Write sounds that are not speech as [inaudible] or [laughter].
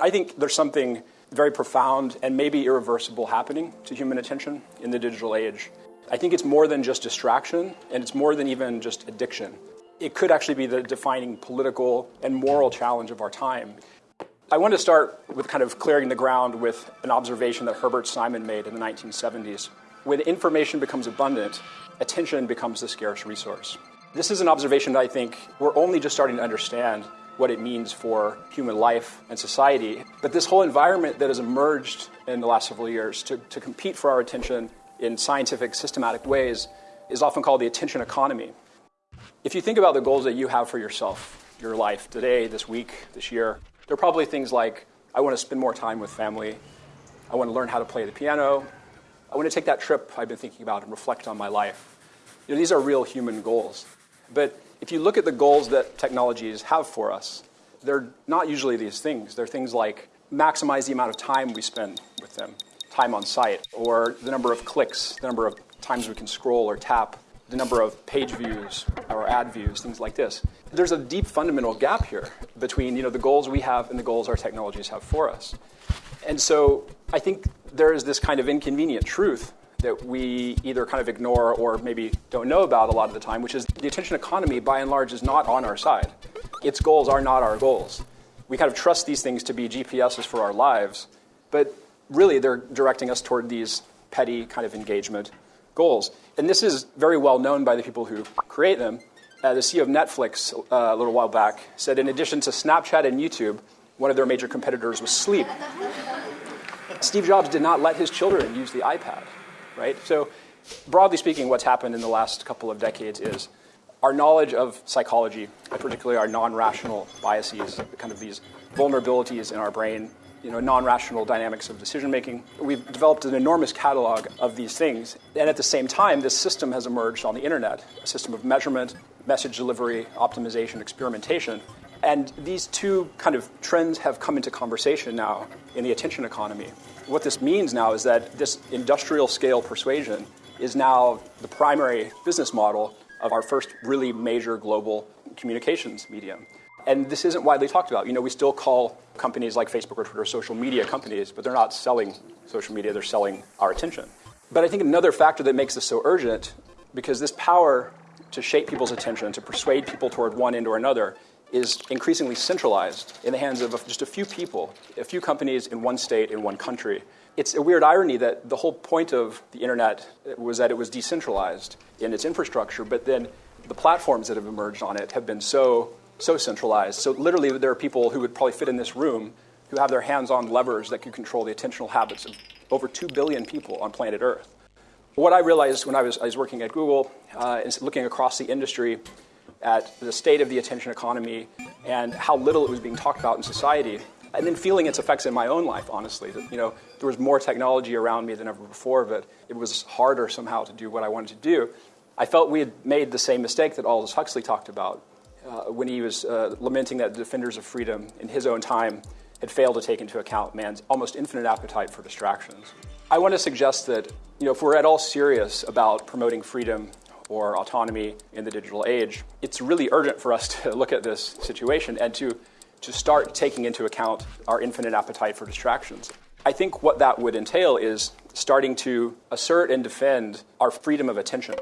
I think there's something very profound and maybe irreversible happening to human attention in the digital age. I think it's more than just distraction, and it's more than even just addiction. It could actually be the defining political and moral challenge of our time. I want to start with kind of clearing the ground with an observation that Herbert Simon made in the 1970s. When information becomes abundant, attention becomes the scarce resource. This is an observation that I think we're only just starting to understand what it means for human life and society. But this whole environment that has emerged in the last several years to, to compete for our attention in scientific, systematic ways is often called the attention economy. If you think about the goals that you have for yourself, your life today, this week, this year, there are probably things like I want to spend more time with family, I want to learn how to play the piano, I want to take that trip I've been thinking about and reflect on my life. You know, these are real human goals. But if you look at the goals that technologies have for us, they're not usually these things. They're things like maximize the amount of time we spend with them, time on site, or the number of clicks, the number of times we can scroll or tap, the number of page views or ad views, things like this. There's a deep fundamental gap here between you know, the goals we have and the goals our technologies have for us. And so I think there is this kind of inconvenient truth that we either kind of ignore or maybe don't know about a lot of the time, which is the attention economy, by and large, is not on our side. Its goals are not our goals. We kind of trust these things to be GPSs for our lives, but really they're directing us toward these petty kind of engagement goals. And this is very well known by the people who create them. Uh, the CEO of Netflix uh, a little while back said in addition to Snapchat and YouTube, one of their major competitors was sleep. Steve Jobs did not let his children use the iPad right? So broadly speaking, what's happened in the last couple of decades is our knowledge of psychology, particularly our non-rational biases, kind of these vulnerabilities in our brain, you know, non-rational dynamics of decision making. We've developed an enormous catalog of these things. And at the same time, this system has emerged on the internet, a system of measurement, message delivery, optimization, experimentation. And these two kind of trends have come into conversation now in the attention economy what this means now is that this industrial scale persuasion is now the primary business model of our first really major global communications medium. And this isn't widely talked about. You know, we still call companies like Facebook or Twitter social media companies, but they're not selling social media, they're selling our attention. But I think another factor that makes this so urgent, because this power to shape people's attention, to persuade people toward one end or another, is increasingly centralized in the hands of just a few people, a few companies in one state, in one country. It's a weird irony that the whole point of the internet was that it was decentralized in its infrastructure, but then the platforms that have emerged on it have been so, so centralized. So literally, there are people who would probably fit in this room who have their hands on levers that can control the attentional habits of over 2 billion people on planet Earth. What I realized when I was, I was working at Google uh, and looking across the industry at the state of the attention economy and how little it was being talked about in society. And then feeling its effects in my own life, honestly. That, you know, there was more technology around me than ever before, but it was harder somehow to do what I wanted to do. I felt we had made the same mistake that Aldous Huxley talked about uh, when he was uh, lamenting that defenders of freedom in his own time had failed to take into account man's almost infinite appetite for distractions. I want to suggest that you know, if we're at all serious about promoting freedom or autonomy in the digital age, it's really urgent for us to [laughs] look at this situation and to, to start taking into account our infinite appetite for distractions. I think what that would entail is starting to assert and defend our freedom of attention.